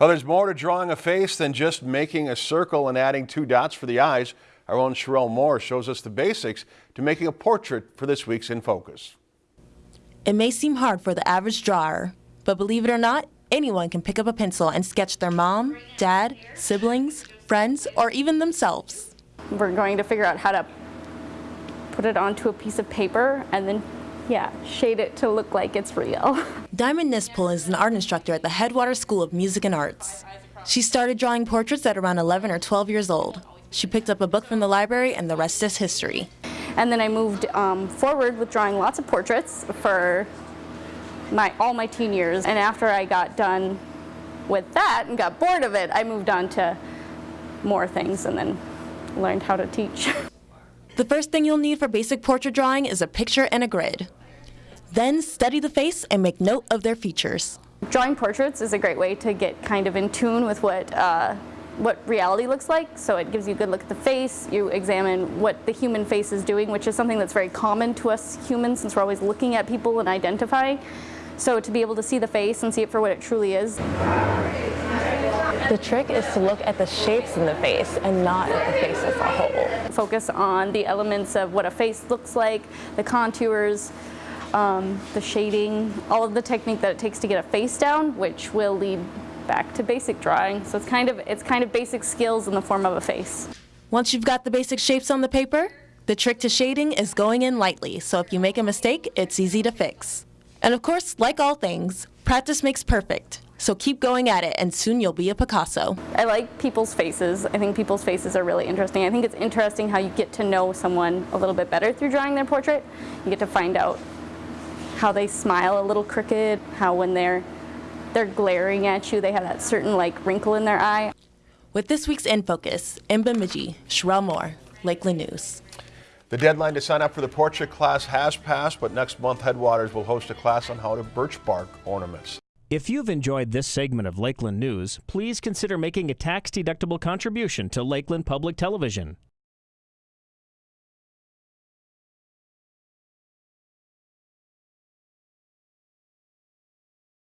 Well, there's more to drawing a face than just making a circle and adding two dots for the eyes. Our own Sherelle Moore shows us the basics to making a portrait for this week's In Focus. It may seem hard for the average drawer, but believe it or not, anyone can pick up a pencil and sketch their mom, dad, siblings, friends, or even themselves. We're going to figure out how to put it onto a piece of paper and then yeah, shade it to look like it's real. Diamond Nispel is an art instructor at the Headwaters School of Music and Arts. She started drawing portraits at around 11 or 12 years old. She picked up a book from the library and the rest is history. And then I moved um, forward with drawing lots of portraits for my all my teen years. And after I got done with that and got bored of it, I moved on to more things and then learned how to teach. The first thing you'll need for basic portrait drawing is a picture and a grid. Then study the face and make note of their features. Drawing portraits is a great way to get kind of in tune with what uh, what reality looks like. So it gives you a good look at the face. You examine what the human face is doing, which is something that's very common to us humans since we're always looking at people and identifying. So to be able to see the face and see it for what it truly is. The trick is to look at the shapes in the face and not at the face as a whole. Focus on the elements of what a face looks like, the contours, um, the shading, all of the technique that it takes to get a face down, which will lead back to basic drawing. So it's kind of it's kind of basic skills in the form of a face. Once you've got the basic shapes on the paper, the trick to shading is going in lightly, so if you make a mistake, it's easy to fix. And of course, like all things, practice makes perfect. So keep going at it and soon you'll be a Picasso. I like people's faces. I think people's faces are really interesting. I think it's interesting how you get to know someone a little bit better through drawing their portrait. You get to find out how they smile a little crooked, how when they're they're glaring at you, they have that certain like wrinkle in their eye. With this week's In Focus, in Bemidji, Sherelle Moore, Lakeland News. The deadline to sign up for the portrait class has passed, but next month Headwaters will host a class on how to birch bark ornaments. If you've enjoyed this segment of Lakeland News, please consider making a tax-deductible contribution to Lakeland Public Television.